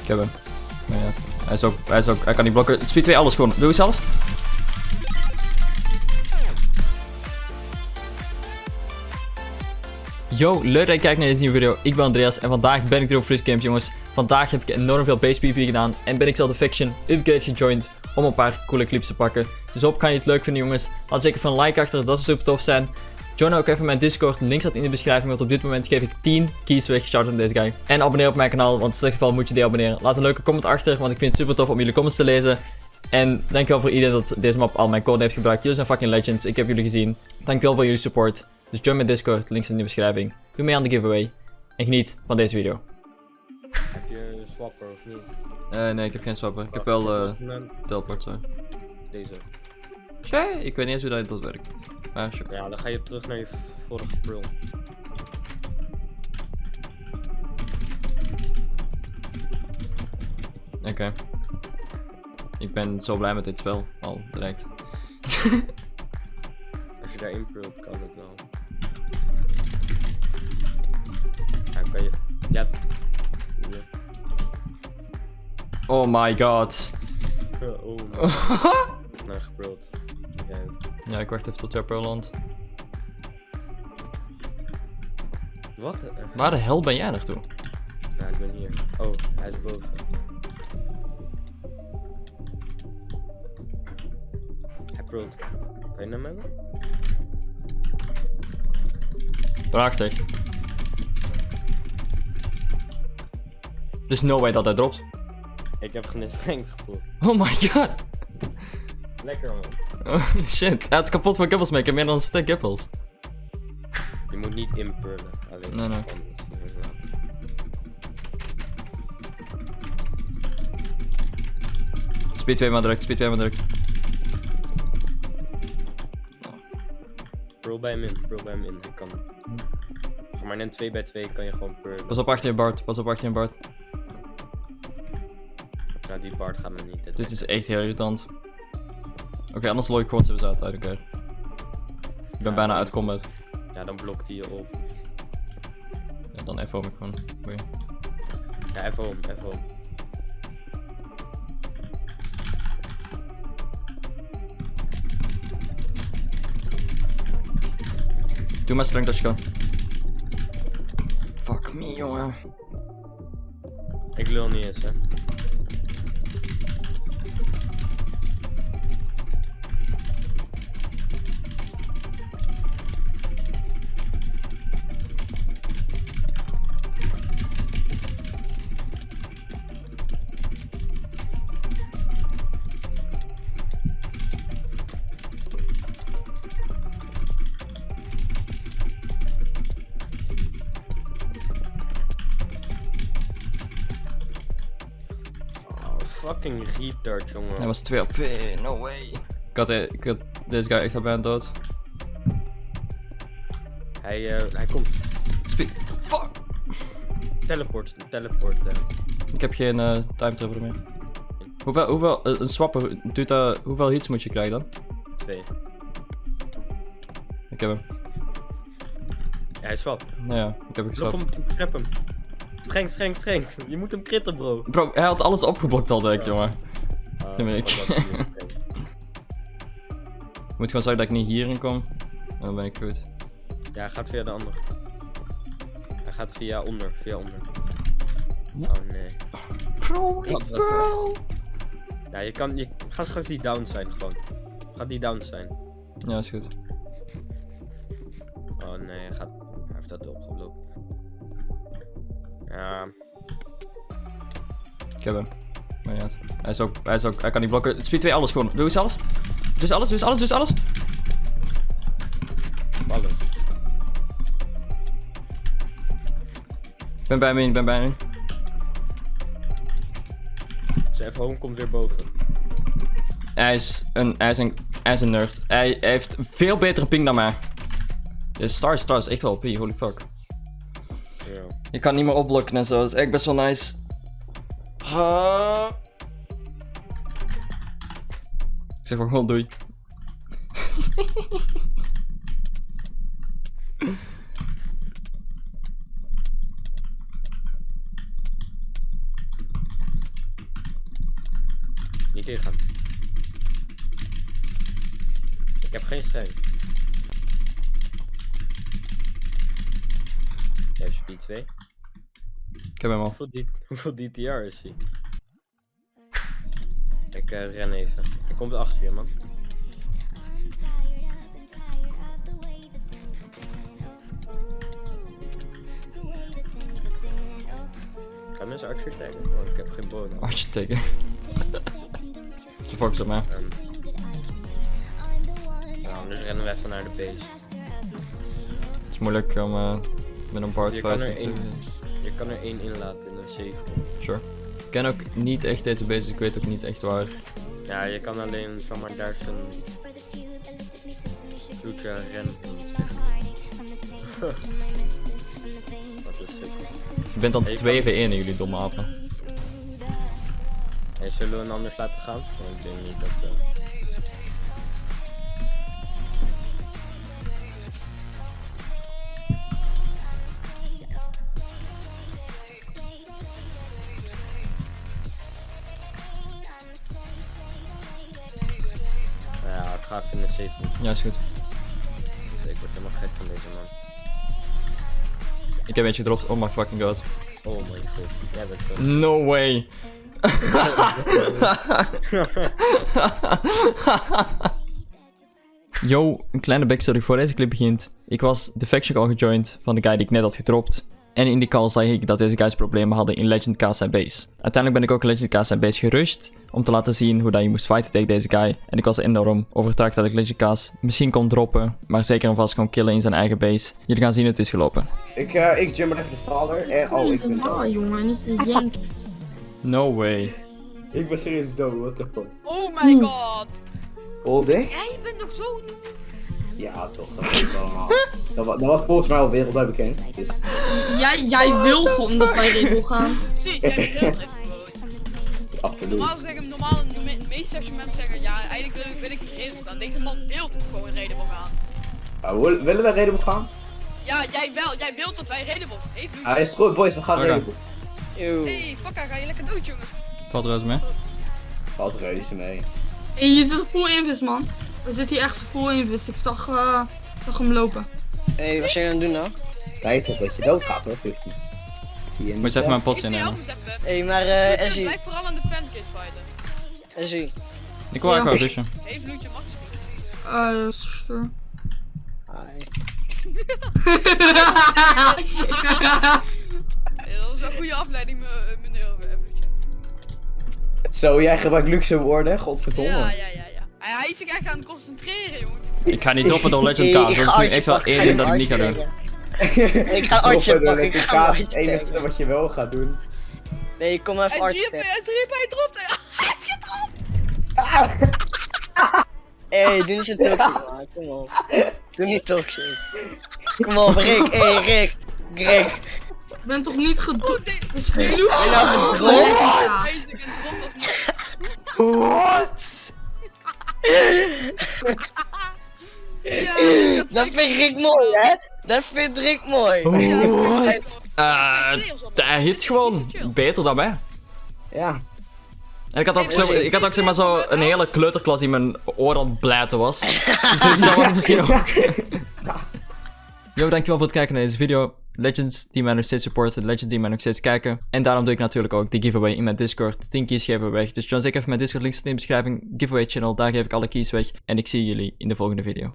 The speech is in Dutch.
Ik heb hem. Hij, is ook, hij is ook, hij kan niet blokken. Speed 2 alles gewoon. Doe eens alles. Yo, leuk dat je kijkt naar deze nieuwe video. Ik ben Andreas en vandaag ben ik er op Fris Games, jongens. Vandaag heb ik enorm veel base PvP gedaan en ben ik zelf de Faction Upgrade gejoined om een paar coole clips te pakken. Dus hoop kan je het leuk vinden, jongens. Laat zeker van like achter, dat zou super tof zijn. Join ook even mijn Discord, link staat in de beschrijving, want op dit moment geef ik 10 keys weg, shout out deze guy. En abonneer op mijn kanaal, want in slecht geval moet je deabonneren. Laat een leuke comment achter, want ik vind het super tof om jullie comments te lezen. En dankjewel voor iedereen dat deze map al mijn code heeft gebruikt. Jullie zijn fucking legends, ik heb jullie gezien. Dankjewel voor jullie support. Dus join mijn Discord, link staat in de beschrijving. Doe mee aan de giveaway. En geniet van deze video. Heb je een swapper of niet? Eh, nee, ik heb geen swapper. Ik heb wel eh Nou, teleport, sorry. Deze. Tja, ik weet niet eens hoe dat, dat werkt. Sure. Ja, dan ga je terug naar je vorige prul. Oké. Ik ben zo blij met dit spel, al direct. Als je daarin prult, kan het wel. Ja, kan je... Ja. Oh my god. Oh, nou geprult. Ja, ja, ik wacht even tot landt. Wat? Waar de hel ben jij naartoe? Nou, ik ben hier. Oh, hij is boven. Hij prult. Kan je hem hebben? Prachtig. There's no way dat hij dropt. Ik heb geen strength gevoeld. Oh my god. Lekker man. Oh, shit. Hij had kapot van kippels mee. Ik heb meer dan een stuk. Je moet niet inpullen. Alleen Nee, nee. Speed 2 maar druk, speed 2 maar druk. Pearl bij hem in, pearl bij hem in. Ik kan. Zeg maar net 2 bij 2 kan je gewoon pearlen. Pas op achter je Bart, pas op achter je Bart. Nou, die Bart gaat me niet. Dit is echt heel irritant. Oké, anders loop ik gewoon zo uit. uit elkaar. Ik ben bijna uit combat. Ja, dan blokt hij je op. Ja, dan even ik gewoon. Boeien. Ja, even om. Doe maar strength als je kan. Fuck me, jongen. Ik lul niet eens, hè. Fucking retard, jongen. Hij was 2 op no way. Ik had, ik had deze guy echt al bijna dood. Hij, eh, hij komt. Speed. Fuck! Teleport, teleport. eh. Ik heb geen eh time travel meer. Hoeveel, hoeveel, een swapper, doet dat, hoeveel hits moet je krijgen dan? twee. Ik heb hem. Ja, hij swapt. Nou ja, ik heb hem geswapt. hem, trap hem. Streng, streng, streng. Je moet hem kritten, bro. Bro, hij had alles opgeblokt al direct, Ja. jongen. Maar ik-. Ik moet gewoon zorgen dat ik niet hierin kom. En dan ben ik goed. Ja, hij gaat via de ander. Hij gaat via onder, via onder. Oh nee. Bro, dat? bro. Ja, je kan, je gaat straks die down zijn gewoon. Gaat die down zijn. Ja, is goed. Oh nee, hij, gaat, hij heeft dat opgeblokt. Ja, Ik heb hem. Maar ja, hij is ook, hij is ook, hij kan niet blokken. Speed 2 alles gewoon. Doe eens alles. Doe eens alles, doe eens alles, doe eens alles. Ik ben bij me in, ik ben bij me in. Home komt weer boven. Hij is een, hij is een, hij is een nerd. Hij, hij heeft veel betere ping dan mij. Deze Star Star is echt wel OP, holy fuck. Ja. Je kan niet meer opblokken en zo. Dat is echt best wel nice. Ik zeg gewoon doei. Niet ingaan. Ik heb geen steun. Speed 2. Ik heb hem al. Hoeveel, D hoeveel DTR is hij? Ik eh, ren even. Hij komt achter je, man. Gaan mensen actie taggen? Oh, ik heb geen bodem. Artje teken. Ze focus op mij. Ehm. Nou, anders rennen we even naar de base. Het is moeilijk om eh, met een part Je kan 5 er te één, je kan er één inlaten in een safe room. Sure. Ik ken ook niet echt deze base, ik weet ook niet echt waar. Ja, je kan alleen zomaar daar zo'n vloedje rennen. Wat is het? Je bent dan Hey, 2 v 1 in jullie domme apen. Hey, zullen we een anders laten gaan? Want ik denk niet dat... eh, ga even in de safe. Ja, is goed. Ik word helemaal gek van deze man. Ik heb eentje gedropt. Oh my fucking god. Oh mijn god. Jij bent zo. No way. Yo, een kleine backstory voor deze clip begint. Ik was de faction call gejoined van de guy die ik net had gedropt. En in die call zag ik dat deze guys problemen hadden in Legend K zijn base. Uiteindelijk ben ik ook Legend K zijn base gerushed. Om te laten zien hoe dat je moest fighten tegen deze guy. En ik was enorm overtuigd dat ik Legend K's misschien kon droppen. Maar zeker en vast kon killen in zijn eigen base. Jullie gaan zien hoe het is gelopen. Ik, uh, ik jump even de vader en oh, ik ben dood. jongen, niet te janken. No way. Ik ben serieus dood, what the fuck. Oh my god! Olde? Jij bent nog zo nieuw. Ja, toch. Dat, was allemaal- dat, wa- dat was volgens mij al wereldwijd bekend. Dus, Jij, jij wil gewoon dat wij Red gaan. Precies, jij bent heel absoluut. Normaal zeggen, normaal, de, me- de meeste mensen zeggen, ja, eigenlijk wil ik, wil ik redelijk gaan. Deze man wil gewoon redelijk gaan. Ah, wil- willen we reden gaan? Ja, jij wel, jij wilt dat wij redelijk Even Ah, is goed, boys, we gaan Oké. reden. Hey, fucka, ga je lekker dood, jongen. Valt reuze mee. Valt reuze mee. Hey, je zit full invis, man. We zitten hier echt full invis. Ik zag, eh, zag hem lopen. Hé, hey, wat zijn jullie aan het doen nou? Kijk toch dat je dood gaat hoor, 50. Zie je Moet je even mijn eens even. Hé, hey, maar eh, Ezzy, blijf vooral aan de fancase fighten. Ezzy. Ik wil eigenlijk Ja. wel vision. Hey, Vloedje, mag misschien. Eh, sure. Hi. Dat was een goede afleiding, me- eh, meneer eh, Vloedje. Zo, jij gebruikt luxe woorden, godverdomme. Ja, ja, ja. Hij, hij is zich echt aan het concentreren, jongen. Ik ga niet droppen door Legend Hey, K. ik Dat is ga nu echt wel één ding dat ik niet ga doen. Ik ga Artje pakken, ik ga kaas Artje is het enige wat je wel gaat doen. Nee, kom even Hij is Artje hij is hier, hij dropt. Hij is gedropt. Hé, hey, doe niet zo toxic, man. Kom op. Doe niet toxic. Kom op, Rick. Hé, hey, Rick. Rick. Ik ben toch niet gedoe. Oh, dit- Dus genoeg. Ben nou gedropt? Hij is gedropt als man. Ja, gaat Dat vindt Rick mooi, hè? Dat vindt Rick mooi. Ja? Hij Eh, op. hij hit gewoon beter dan mij. Ja. En ik had ook, zo, ik had ook zeg maar zo een hele kleuterklas die mijn oor aan het blijten was. dus dat was misschien ook. Yo, dankjewel voor het kijken naar deze video. Legends die mij nog steeds supporten, Legends die mij nog steeds kijken. En daarom doe ik natuurlijk ook de giveaway in mijn Discord. 10 keys geven we weg. Dus join zeker even mijn Discord, links in de beschrijving. Giveaway channel, daar geef ik alle keys weg. En ik zie jullie in de volgende video.